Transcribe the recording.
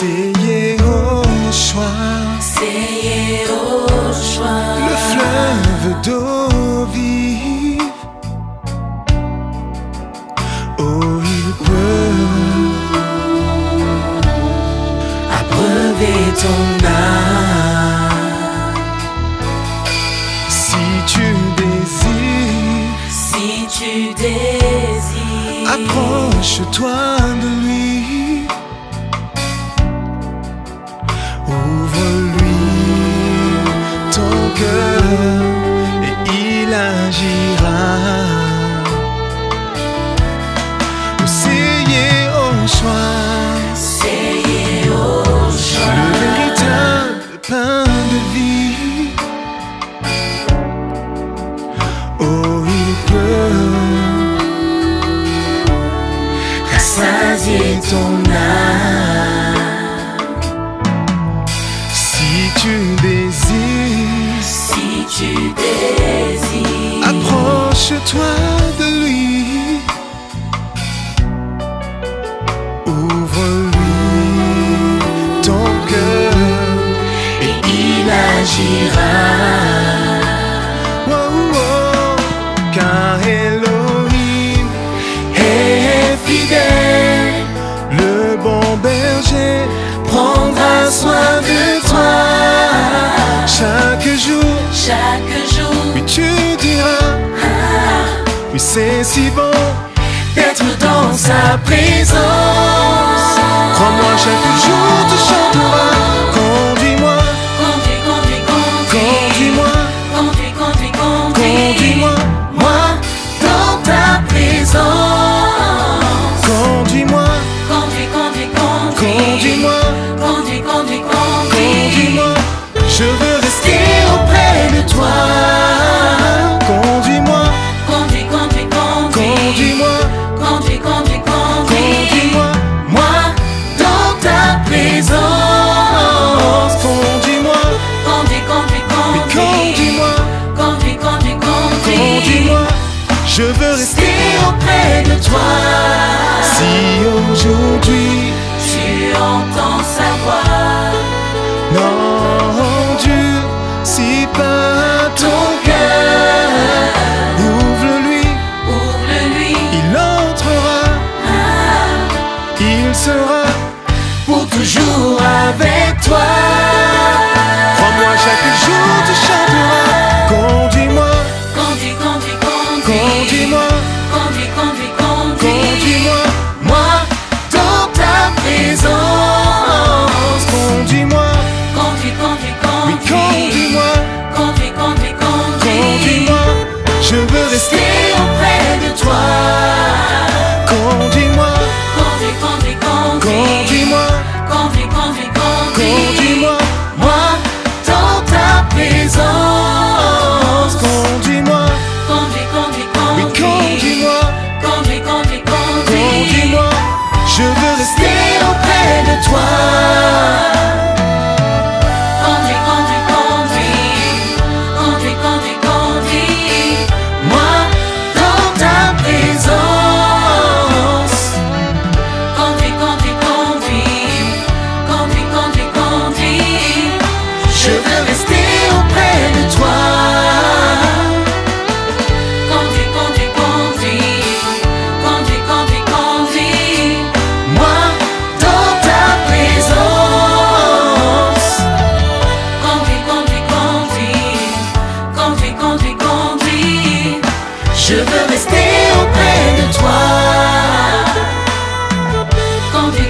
C'est Yehoshua, C'est Yehoshua. le fleuve d'eau vive. Oh, il peut Abreuver ton âme. si tu désires. Si tu désires. Approche-toi de lui. Ouvre-lui ton cœur et il agira. C'est Yehoshua, C'est Yehoshua. le véritable pain de vie. Oh, il peut Rassasier ton âme. Tu désires, Si tu désires. approche-toi de lui. Ouvre-lui ton cœur Et il agira. Chaque jour. oui tu diras, oui c'est si bon, D'être dans sa présence. crois-moi chaque jour aujourd'hui, Tu entends sa voix. won't you